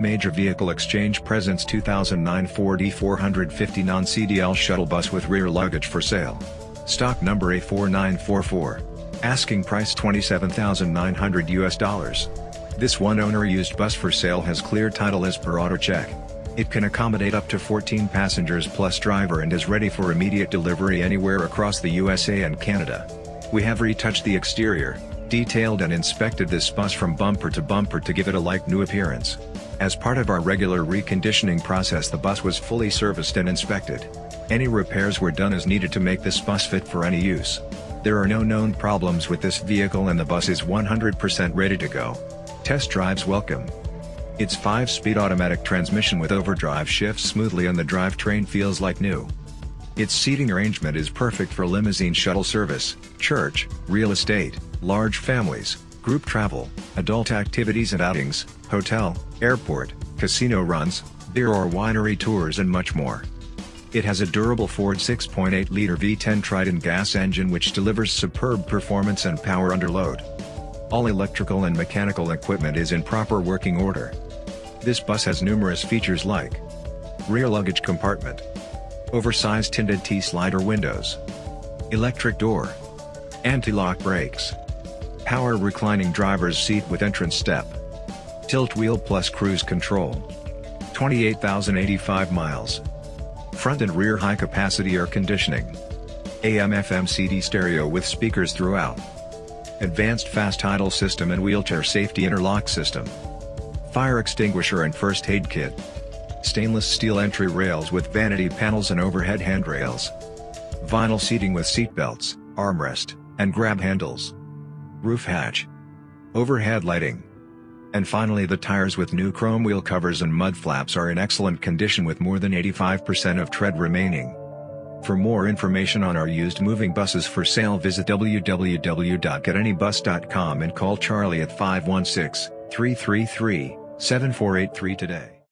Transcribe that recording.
Major Vehicle Exchange presents 2009 Ford E450 non-CDL shuttle bus with rear luggage for sale. Stock number A4944. Asking price 27,900 US dollars. This one-owner used bus for sale has clear title as per AutoCheck. It can accommodate up to 14 passengers plus driver and is ready for immediate delivery anywhere across the USA and Canada. We have retouched the exterior, detailed and inspected this bus from bumper to bumper to give it a like-new appearance. As part of our regular reconditioning process the bus was fully serviced and inspected. Any repairs were done as needed to make this bus fit for any use. There are no known problems with this vehicle and the bus is 100% ready to go. Test drives welcome. Its 5-speed automatic transmission with overdrive shifts smoothly and the drivetrain feels like new. Its seating arrangement is perfect for limousine shuttle service, church, real estate, large families, group travel, adult activities and outings, hotel, airport, casino runs, beer or winery tours and much more. It has a durable Ford 6.8-liter V10 Triton gas engine which delivers superb performance and power under load. All electrical and mechanical equipment is in proper working order. This bus has numerous features like rear luggage compartment, oversized tinted T-slider windows, electric door, anti-lock brakes, power reclining driver's seat with entrance step, tilt wheel plus cruise control, 28,085 miles, front and rear high capacity air conditioning, AM FM CD stereo with speakers throughout, advanced fast idle system and wheelchair safety interlock system, fire extinguisher and first aid kit, stainless steel entry rails with vanity panels and overhead handrails, vinyl seating with seat belts, armrest, and grab handles, roof hatch, overhead lighting, and finally the tires with new chrome wheel covers and mud flaps are in excellent condition with more than 85% of tread remaining. For more information on our used moving buses for sale visit www.getanybus.com and call Charlie at 516 333 7483 today.